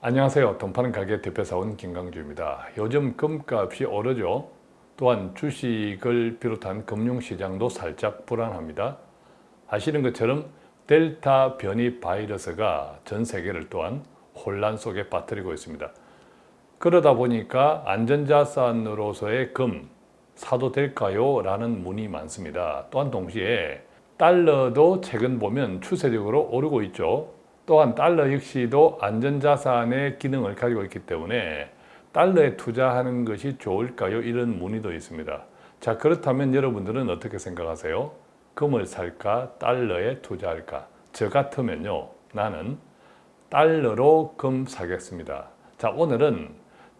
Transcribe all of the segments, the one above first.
안녕하세요. 돈파는 가게 대표사원 김강주입니다. 요즘 금값이 오르죠. 또한 주식을 비롯한 금융시장도 살짝 불안합니다. 아시는 것처럼 델타 변이 바이러스가 전 세계를 또한 혼란 속에 빠뜨리고 있습니다. 그러다 보니까 안전자산으로서의 금 사도 될까요? 라는 문이 많습니다. 또한 동시에 달러도 최근 보면 추세적으로 오르고 있죠. 또한 달러 역시도 안전자산의 기능을 가지고 있기 때문에 달러에 투자하는 것이 좋을까요? 이런 문의도 있습니다. 자 그렇다면 여러분들은 어떻게 생각하세요? 금을 살까? 달러에 투자할까? 저 같으면요. 나는 달러로 금 사겠습니다. 자 오늘은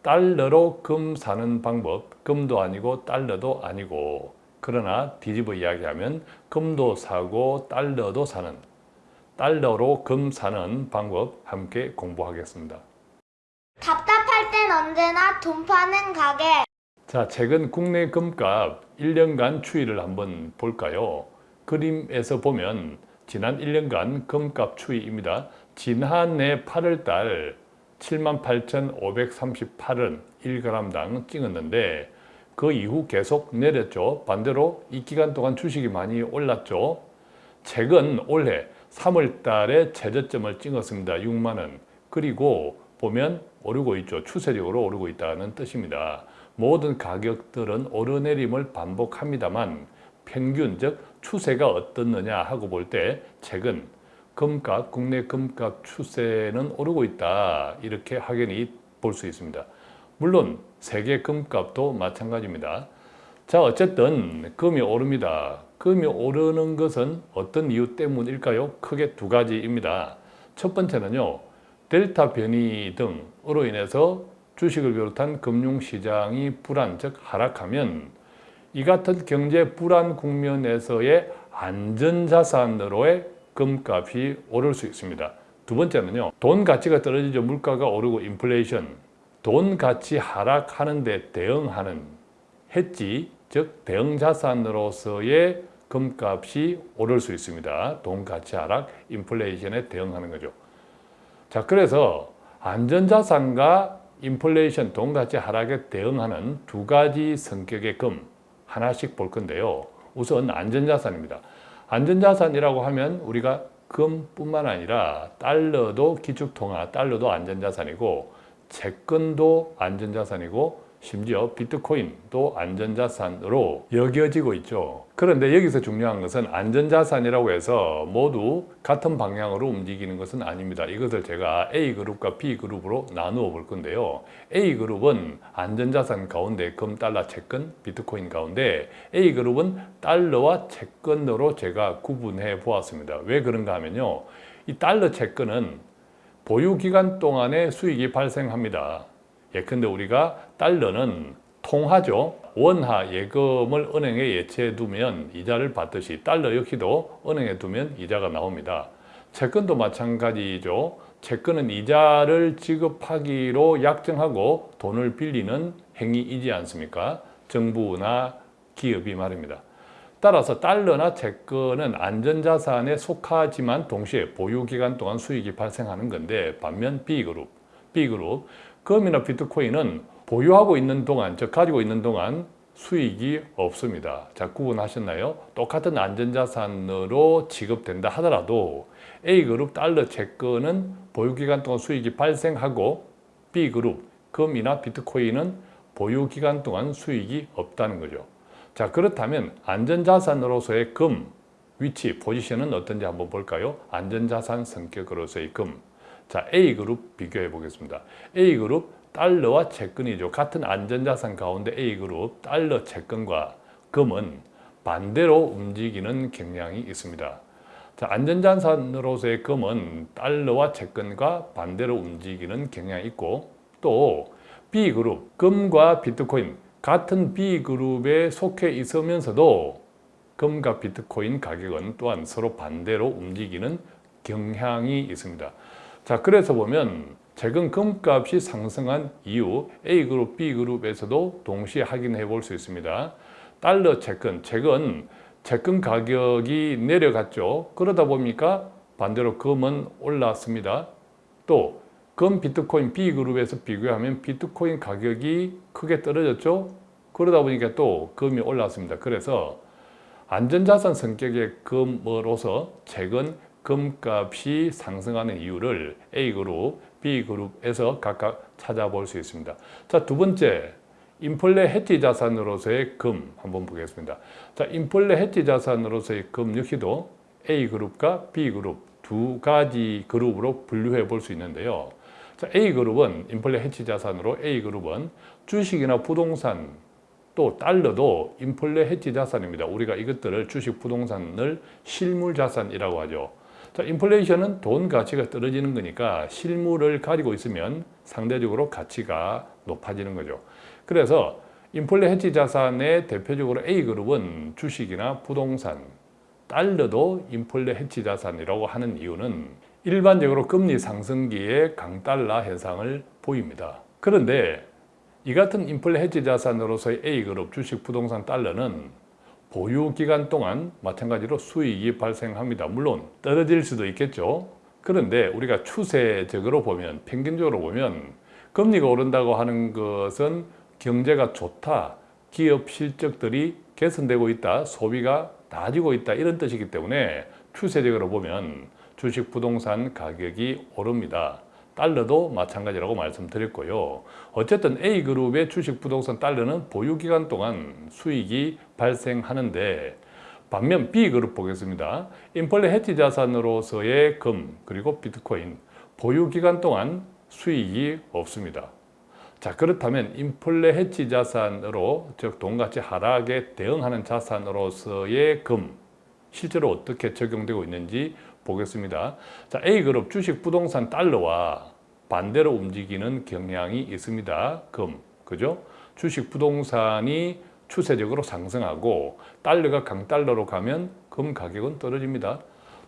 달러로 금 사는 방법, 금도 아니고 달러도 아니고 그러나 뒤집어 이야기하면 금도 사고 달러도 사는 달러로 금 사는 방법 함께 공부하겠습니다. 답답할 땐 언제나 돈 파는 가게. 자, 최근 국내 금값 1년간 추이를 한번 볼까요? 그림에서 보면 지난 1년간 금값 추이입니다. 지난해 8월달 78,538원 1g당 찍었는데 그 이후 계속 내렸죠. 반대로 이 기간 동안 주식이 많이 올랐죠. 최근 올해 3월 달에 최저점을 찍었습니다. 6만 원. 그리고 보면 오르고 있죠. 추세적으로 오르고 있다는 뜻입니다. 모든 가격들은 오르내림을 반복합니다만 평균 즉 추세가 어떻느냐 하고 볼 때 최근 금값, 국내 금값 추세는 오르고 있다 이렇게 확연히 볼 수 있습니다. 물론 세계 금값도 마찬가지입니다. 자 어쨌든 금이 오릅니다. 금이 오르는 것은 어떤 이유 때문일까요? 크게 두 가지입니다. 첫 번째는요. 델타 변이 등으로 인해서 주식을 비롯한 금융시장이 불안, 즉 하락하면 이 같은 경제 불안 국면에서의 안전자산으로의 금값이 오를 수 있습니다. 두 번째는요. 돈 가치가 떨어지죠. 물가가 오르고 인플레이션. 돈 가치 하락하는 데 대응하는 해지, 즉 대응자산으로서의 금값이 오를 수 있습니다. 돈 가치 하락, 인플레이션에 대응하는 거죠. 자, 그래서 안전자산과 인플레이션, 돈 가치 하락에 대응하는 두 가지 성격의 금 하나씩 볼 건데요. 우선 안전자산입니다. 안전자산이라고 하면 우리가 금뿐만 아니라 달러도 기축통화, 달러도 안전자산이고 채권도 안전자산이고 심지어 비트코인도 안전자산으로 여겨지고 있죠. 그런데 여기서 중요한 것은 안전자산이라고 해서 모두 같은 방향으로 움직이는 것은 아닙니다. 이것을 제가 A그룹과 B그룹으로 나누어 볼 건데요. A그룹은 안전자산 가운데 금, 달러, 채권, 비트코인 가운데 A그룹은 달러와 채권으로 제가 구분해 보았습니다. 왜 그런가 하면요. 이 달러 채권은 보유기간 동안에 수익이 발생합니다. 예컨대 우리가 달러는 통하죠. 원화 예금을 은행에 예치해 두면 이자를 받듯이 달러 역시도 은행에 두면 이자가 나옵니다. 채권도 마찬가지죠. 채권은 이자를 지급하기로 약정하고 돈을 빌리는 행위이지 않습니까? 정부나 기업이 말입니다. 따라서 달러나 채권은 안전자산에 속하지만 동시에 보유기간 동안 수익이 발생하는 건데 반면 B그룹, B그룹 금이나 비트코인은 보유하고 있는 동안, 즉 가지고 있는 동안 수익이 없습니다. 자, 구분하셨나요? 똑같은 안전자산으로 지급된다 하더라도 A그룹 달러 채권은 보유기간 동안 수익이 발생하고 B그룹 금이나 비트코인은 보유기간 동안 수익이 없다는 거죠. 자, 그렇다면 안전자산으로서의 금, 위치, 포지션은 어떤지 한번 볼까요? 안전자산 성격으로서의 금. 자, A그룹 비교해 보겠습니다. A그룹 달러와 채권이죠. 같은 안전자산 가운데 A그룹 달러 채권과 금은 반대로 움직이는 경향이 있습니다. 자, 안전자산으로서의 금은 달러와 채권과 반대로 움직이는 경향이 있고 또 B그룹, 금과 비트코인 같은 B그룹에 속해 있으면서도 금과 비트코인 가격은 또한 서로 반대로 움직이는 경향이 있습니다. 자, 그래서 보면 최근 금값이 상승한 이유 A그룹, B그룹에서도 동시에 확인해 볼 수 있습니다. 달러 채권, 최근 채권 가격이 내려갔죠. 그러다 보니까 반대로 금은 올랐습니다. 또 금 비트코인 B그룹에서 비교하면 비트코인 가격이 크게 떨어졌죠. 그러다 보니까 또 금이 올랐습니다. 그래서 안전자산 성격의 금으로서 최근 금값이 상승하는 이유를 A그룹, B그룹에서 각각 찾아볼 수 있습니다. 자, 두 번째, 인플레 해지 자산으로서의 금 한번 보겠습니다. 자, 인플레 해지 자산으로서의 금 역시도 A그룹과 B그룹 두 가지 그룹으로 분류해 볼 수 있는데요. 자, A그룹은 인플레 해지 자산으로 A그룹은 주식이나 부동산 또 달러도 인플레 해지 자산입니다. 우리가 이것들을 주식 부동산을 실물 자산이라고 하죠. 자, 인플레이션은 돈 가치가 떨어지는 거니까 실물을 가지고 있으면 상대적으로 가치가 높아지는 거죠. 그래서 인플레 해지 자산의 대표적으로 A그룹은 주식이나 부동산, 달러도 인플레 해지 자산이라고 하는 이유는 일반적으로 금리 상승기에 강달러 현상을 보입니다. 그런데 이 같은 인플레 해지 자산으로서의 A그룹 주식 부동산 달러는 보유 기간 동안 마찬가지로 수익이 발생합니다. 물론 떨어질 수도 있겠죠. 그런데 우리가 추세적으로 보면 평균적으로 보면 금리가 오른다고 하는 것은 경제가 좋다, 기업 실적들이 개선되고 있다, 소비가 나아지고 있다 이런 뜻이기 때문에 추세적으로 보면 주식 부동산 가격이 오릅니다. 달러도 마찬가지라고 말씀드렸고요. 어쨌든 A그룹의 주식 부동산 달러는 보유기간 동안 수익이 발생하는데 반면 B그룹 보겠습니다. 인플레 해지 자산으로서의 금 그리고 비트코인 보유기간 동안 수익이 없습니다. 자 그렇다면 인플레 해지 자산으로 즉 돈가치 하락에 대응하는 자산으로서의 금 실제로 어떻게 적용되고 있는지 보겠습니다. 자 A그룹 주식 부동산 달러와 반대로 움직이는 경향이 있습니다. 금 그죠? 주식 부동산이 추세적으로 상승하고 달러가 강달러로 가면 금 가격은 떨어집니다.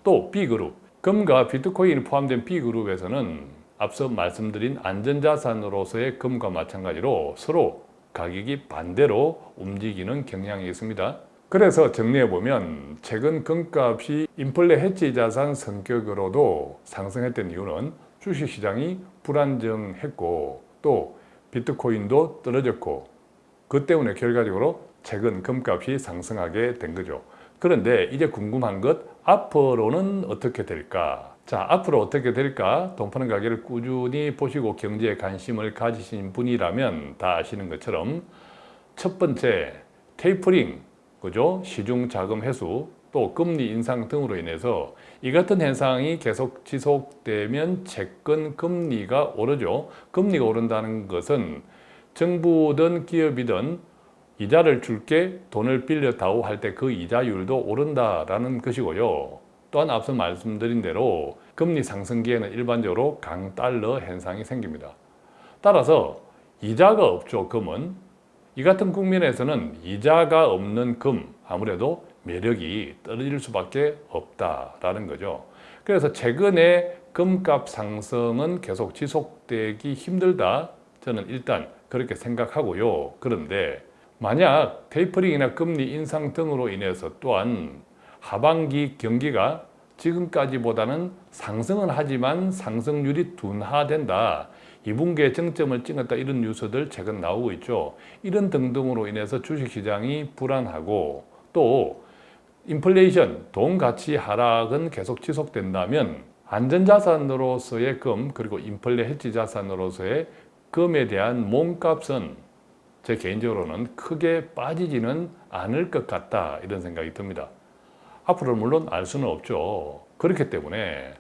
또 B그룹 금과 비트코인이 포함된 B그룹에서는 앞서 말씀드린 안전자산으로서의 금과 마찬가지로 서로 가격이 반대로 움직이는 경향이 있습니다. 그래서 정리해보면 최근 금값이 인플레 해지 자산 성격으로도 상승했던 이유는 주식시장이 불안정했고 또 비트코인도 떨어졌고 그 때문에 결과적으로 최근 금값이 상승하게 된 거죠. 그런데 이제 궁금한 것 앞으로는 어떻게 될까? 자, 앞으로 어떻게 될까? 돈 파는 가게를 꾸준히 보시고 경제에 관심을 가지신 분이라면 다 아시는 것처럼 첫 번째 테이퍼링, 그죠? 시중 자금 회수, 또 금리 인상 등으로 인해서 이 같은 현상이 계속 지속되면 채권 금리가 오르죠. 금리가 오른다는 것은 정부든 기업이든 이자를 줄게 돈을 빌려다오 할때 그 이자율도 오른다라는 것이고요. 또한 앞서 말씀드린 대로 금리 상승기에는 일반적으로 강달러 현상이 생깁니다. 따라서 이자가 없죠, 금은. 이 같은 국면에서는 이자가 없는 금, 아무래도 매력이 떨어질 수밖에 없다라는 거죠. 그래서 최근에 금값 상승은 계속 지속되기 힘들다. 저는 일단 그렇게 생각하고요. 그런데 만약 테이퍼링이나 금리 인상 등으로 인해서 또한 하반기 경기가 지금까지보다는 상승은 하지만 상승률이 둔화된다. 2분기에 정점을 찍었다 이런 뉴스들 최근 나오고 있죠. 이런 등등으로 인해서 주식시장이 불안하고 또 인플레이션, 돈 가치 하락은 계속 지속된다면 안전자산으로서의 금 그리고 인플레 해지 자산으로서의 금에 대한 몸값은 제 개인적으로는 크게 빠지지는 않을 것 같다 이런 생각이 듭니다. 앞으로 물론 알 수는 없죠. 그렇기 때문에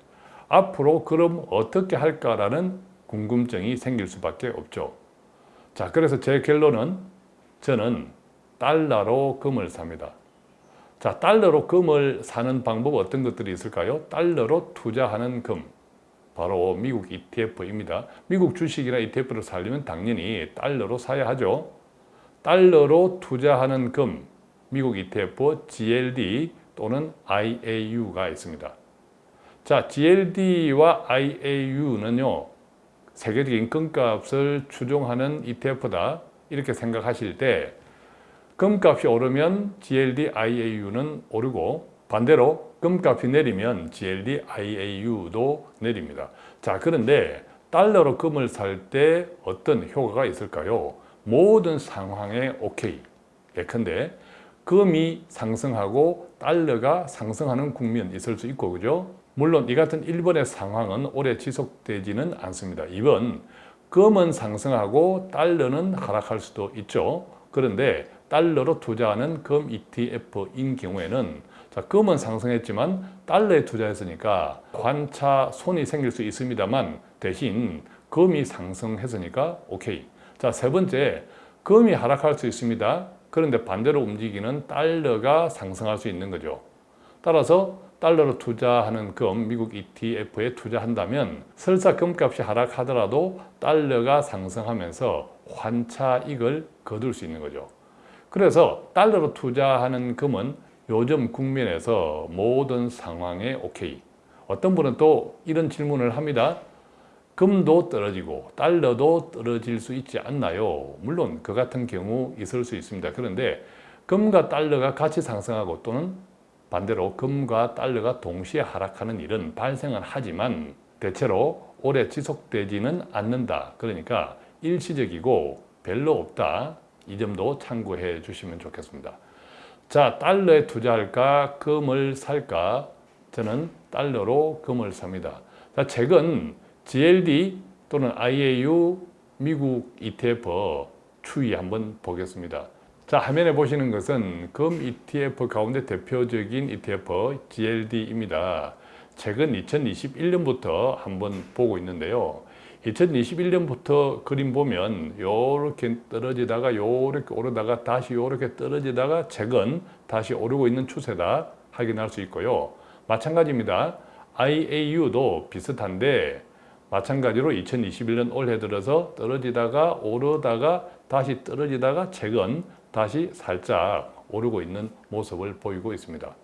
앞으로 그럼 어떻게 할까라는 궁금증이 생길 수밖에 없죠. 자, 그래서 제 결론은 저는 달러로 금을 삽니다. 자, 달러로 금을 사는 방법 어떤 것들이 있을까요? 달러로 투자하는 금. 바로 미국 ETF입니다. 미국 주식이나 ETF를 살려면 당연히 달러로 사야 하죠. 달러로 투자하는 금, 미국 ETF GLD 또는 IAU가 있습니다. 자, GLD와 IAU는요, 세계적인 금값을 추종하는 ETF다. 이렇게 생각하실 때, 금값이 오르면 GLD, IAU는 오르고, 반대로 금값이 내리면 GLD, IAU도 내립니다. 자, 그런데 달러로 금을 살 때 어떤 효과가 있을까요? 모든 상황에 오케이. 예컨대 금이 상승하고 달러가 상승하는 국면 있을 수 있고 그죠? 물론 이 같은 1번의 상황은 오래 지속되지는 않습니다. 2번 금은 상승하고 달러는 하락할 수도 있죠. 그런데 달러로 투자하는 금 ETF인 경우에는 자, 금은 상승했지만 달러에 투자했으니까 관차 손이 생길 수 있습니다만 대신 금이 상승했으니까 오케이. 자, 세 번째 금이 하락할 수 있습니다. 그런데 반대로 움직이는 달러가 상승할 수 있는 거죠. 따라서 달러로 투자하는 금, 미국 ETF에 투자한다면 설사 금값이 하락하더라도 달러가 상승하면서 환차익을 거둘 수 있는 거죠. 그래서 달러로 투자하는 금은 요즘 국면에서 모든 상황에 오케이. 어떤 분은 또 이런 질문을 합니다. 금도 떨어지고 달러도 떨어질 수 있지 않나요? 물론 그 같은 경우 있을 수 있습니다. 그런데 금과 달러가 같이 상승하고 또는 반대로 금과 달러가 동시에 하락하는 일은 발생은 하지만 대체로 오래 지속되지는 않는다. 그러니까 일시적이고 별로 없다. 이 점도 참고해 주시면 좋겠습니다. 자, 달러에 투자할까? 금을 살까? 저는 달러로 금을 삽니다. 자, 최근 GLD 또는 IAU 미국 ETF 추이 한번 보겠습니다. 자, 화면에 보시는 것은 금 ETF 가운데 대표적인 ETF GLD입니다. 최근 2021년부터 한번 보고 있는데요. 2021년부터 그림 보면 요렇게 떨어지다가 요렇게 오르다가 다시 요렇게 떨어지다가 최근 다시 오르고 있는 추세다 확인할 수 있고요. 마찬가지입니다. IAU도 비슷한데 마찬가지로 2021년 올해 들어서 떨어지다가 오르다가 다시 떨어지다가 최근 다시 살짝 오르고 있는 모습을 보이고 있습니다.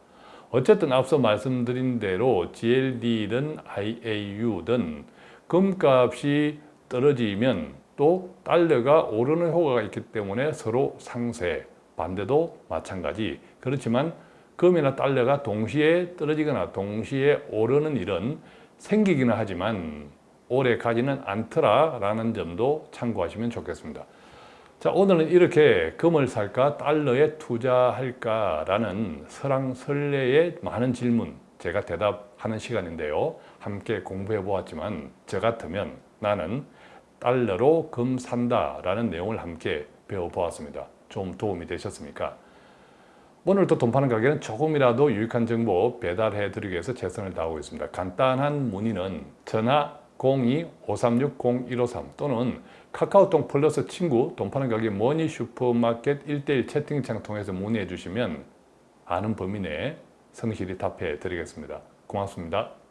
어쨌든 앞서 말씀드린 대로 GLD든 IAU든 금값이 떨어지면 또 달러가 오르는 효과가 있기 때문에 서로 상쇄, 반대도 마찬가지. 그렇지만 금이나 달러가 동시에 떨어지거나 동시에 오르는 일은 생기기는 하지만 오래 가지는 않더라라는 점도 참고하시면 좋겠습니다. 자, 오늘은 이렇게 금을 살까 달러에 투자할까라는 설왕설래의 많은 질문 제가 대답하는 시간인데요. 함께 공부해 보았지만 저 같으면 나는 달러로 금 산다 라는 내용을 함께 배워보았습니다. 좀 도움이 되셨습니까? 오늘도 돈 파는 가게는 조금이라도 유익한 정보 배달해 드리기 위해서 최선을 다하고 있습니다. 간단한 문의는 전화 02-536-0153 또는 카카오톡 플러스 친구 돈 파는 가게 머니 슈퍼마켓 1대1 채팅창 통해서 문의해 주시면 아는 범위 내에 성실히 답해 드리겠습니다. 고맙습니다.